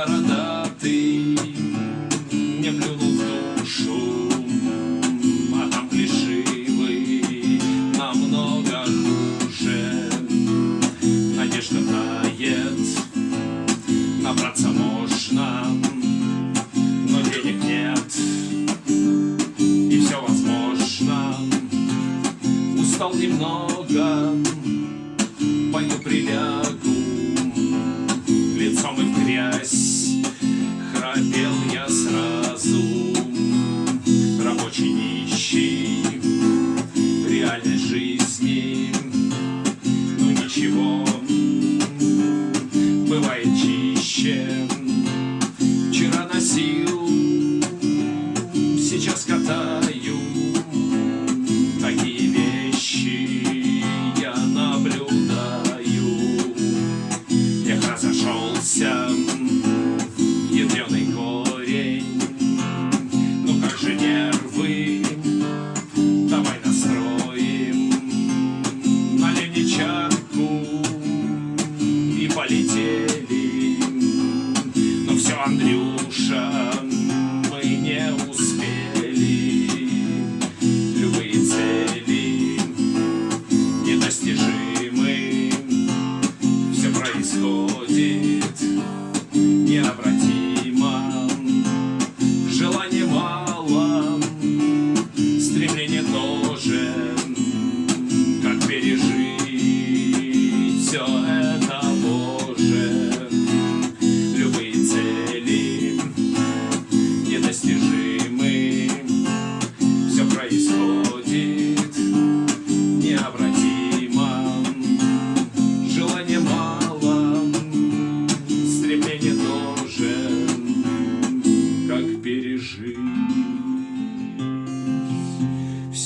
бородатый Мне плюнул в душу А там плешивый намного хуже. Надежда тает Набраться можно Но денег нет И все возможно. Устал немного Пою прилягу грязь Храпел я сразу. Рабочий нищий Реальной жизни. Ну ничего Бывает чище полетели Ну все, Андрюша Мы не успели. Любые цели Недостижимы. Все происходит Необратимо. Желания мало Стремление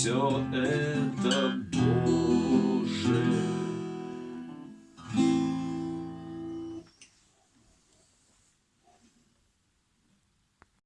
все это